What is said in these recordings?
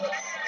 office.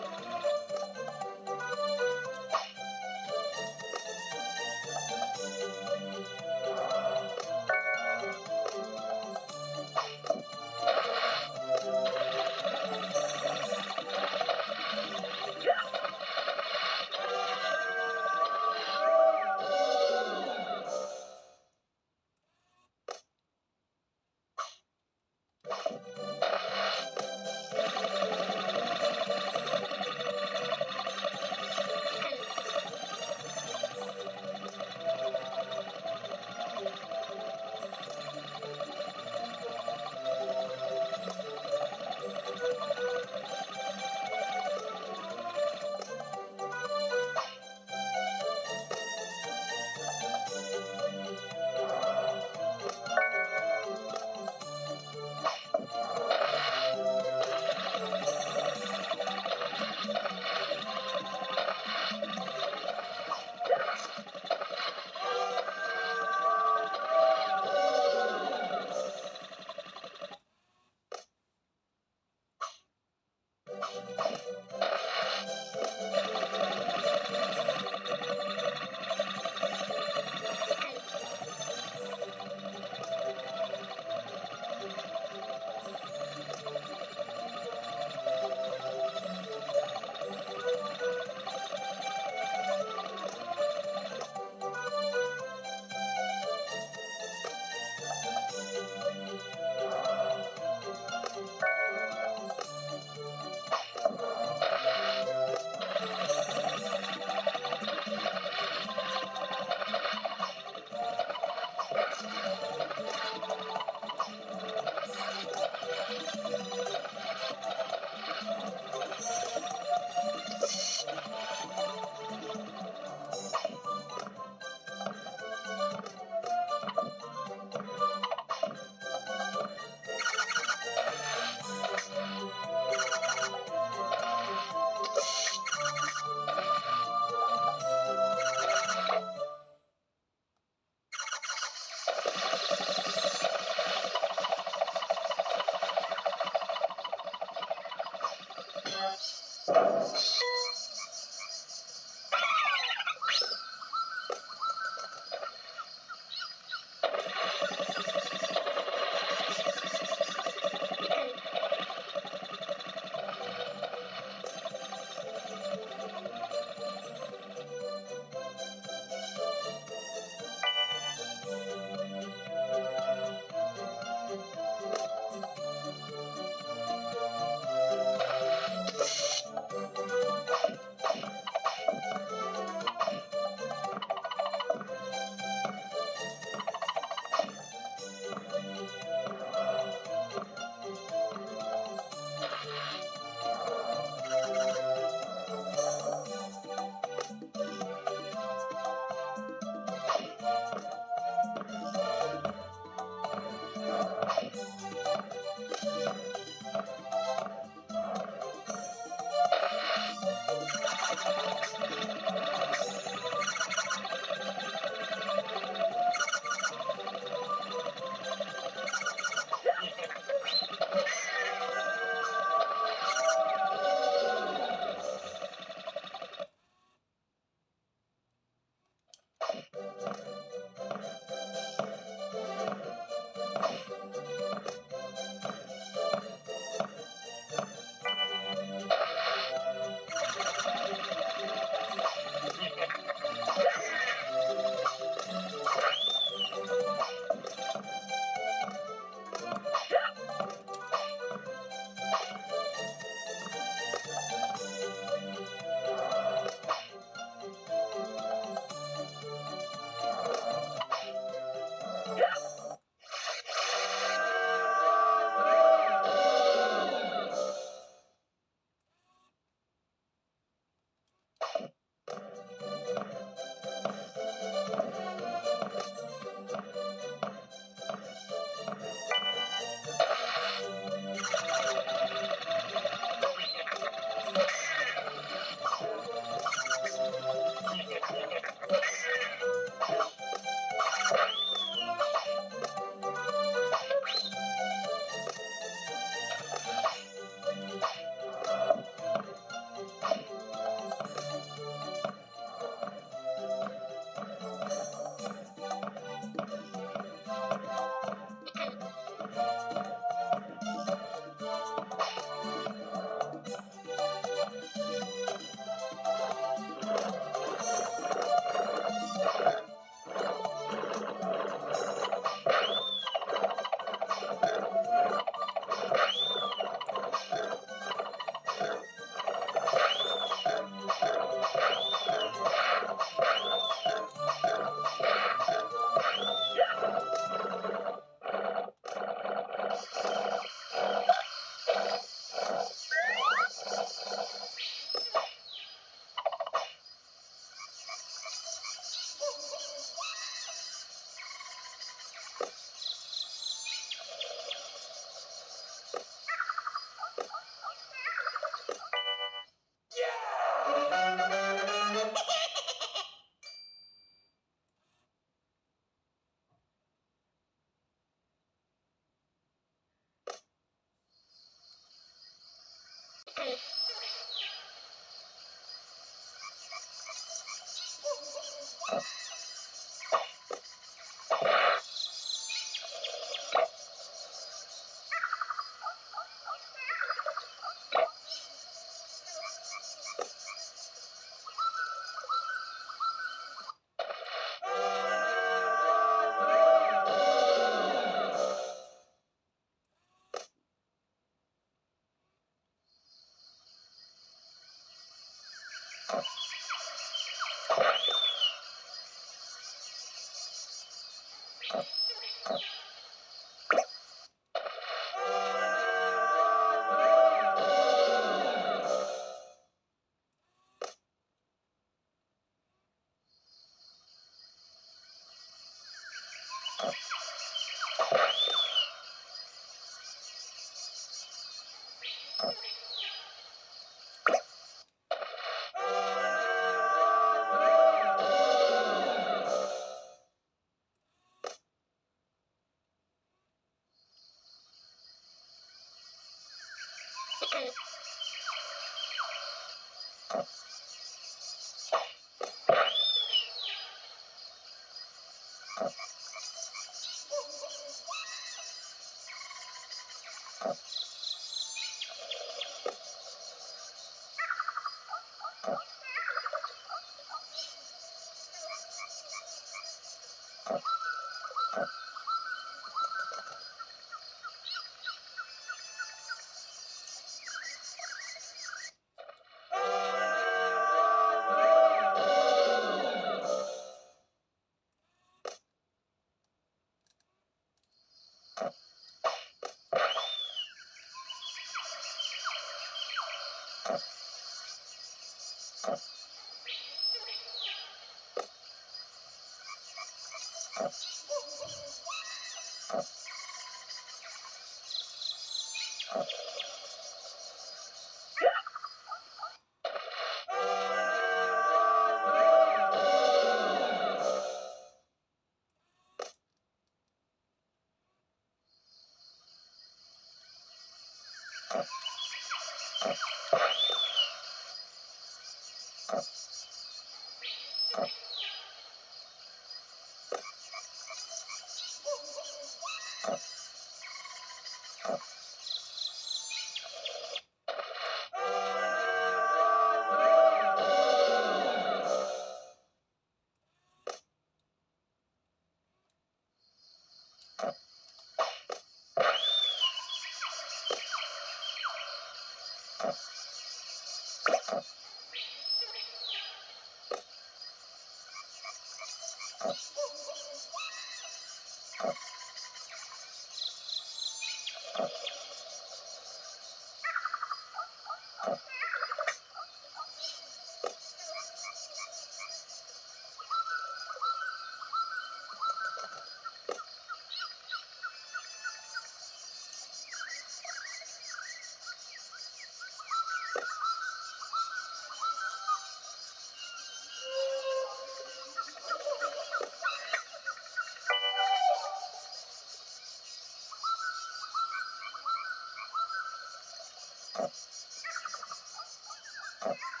Yeah.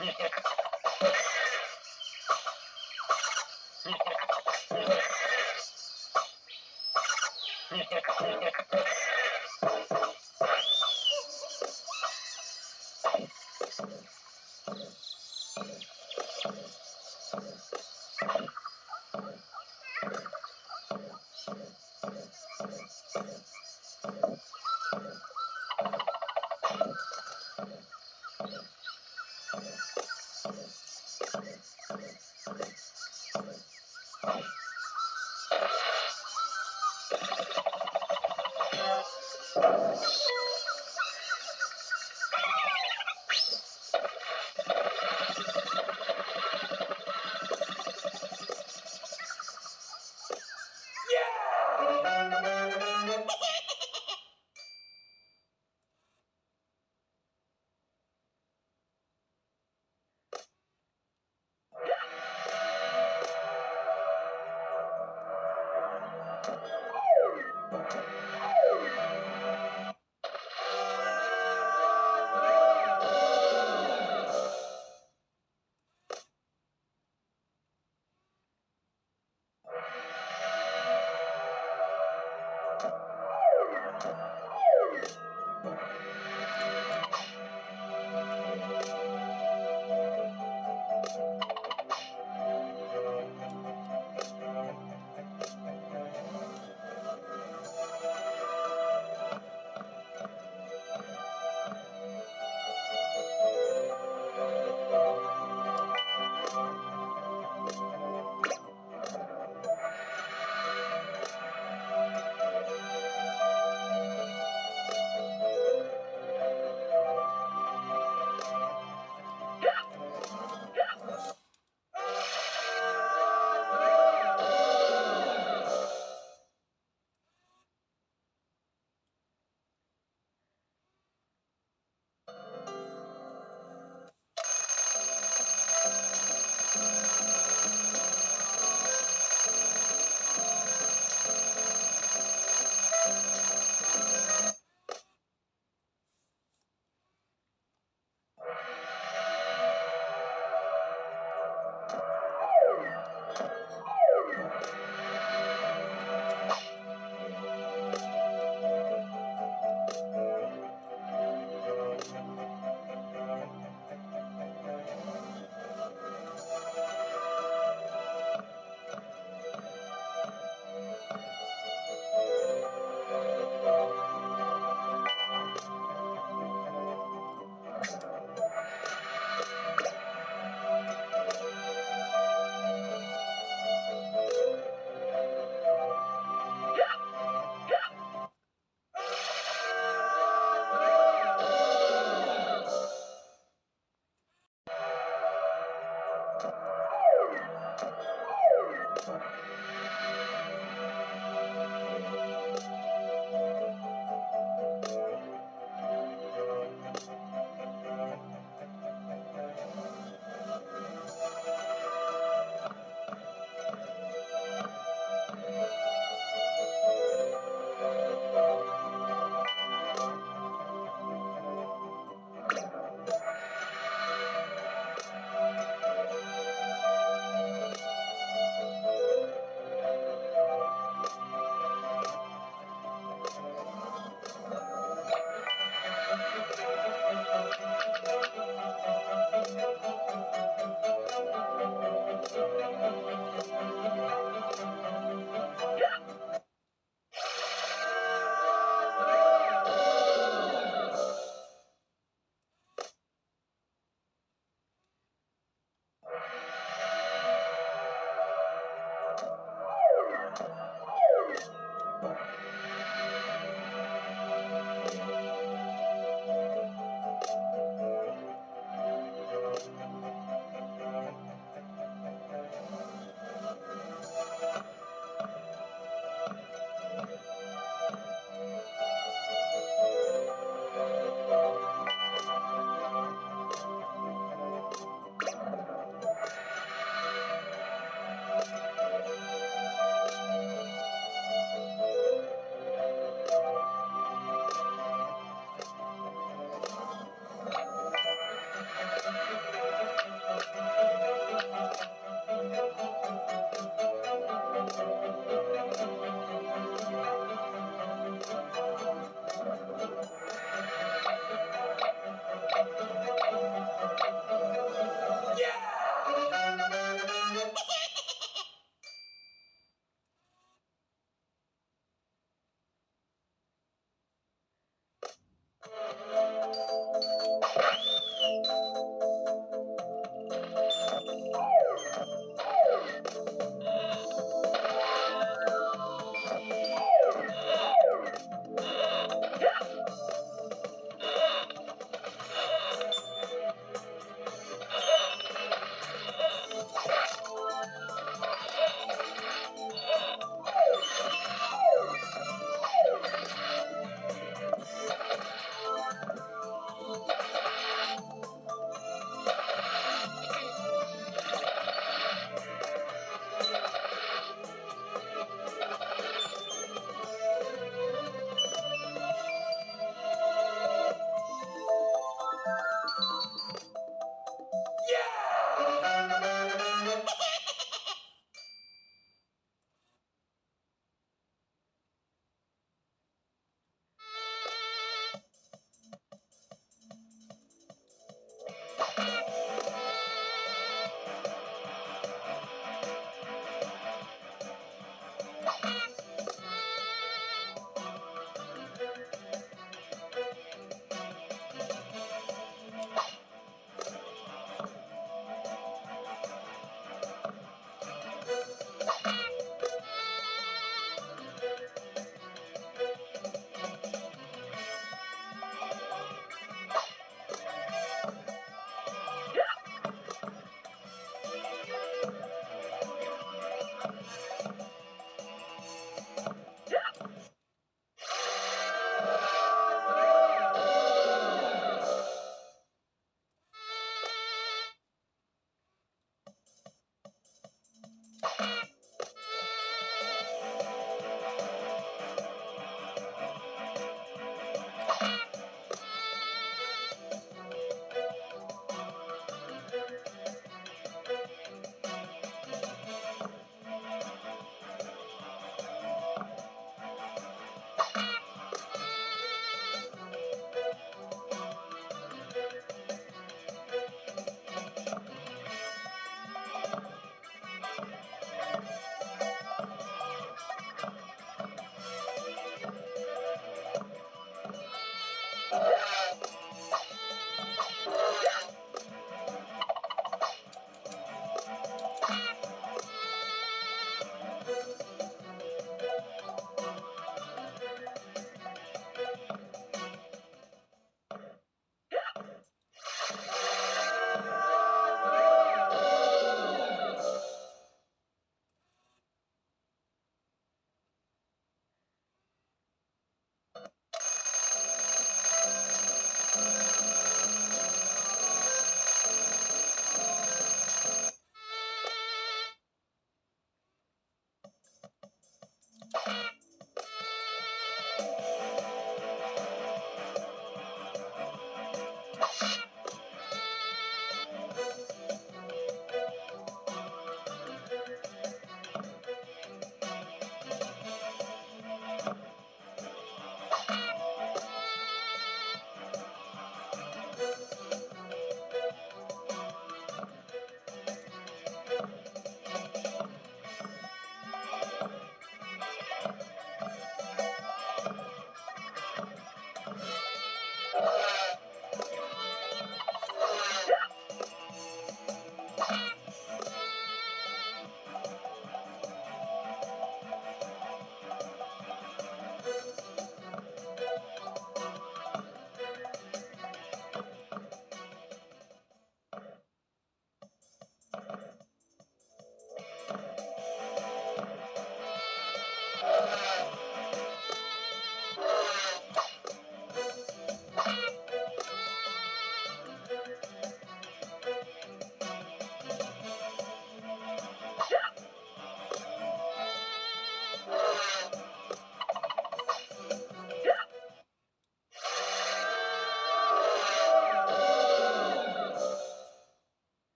Yeah.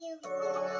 You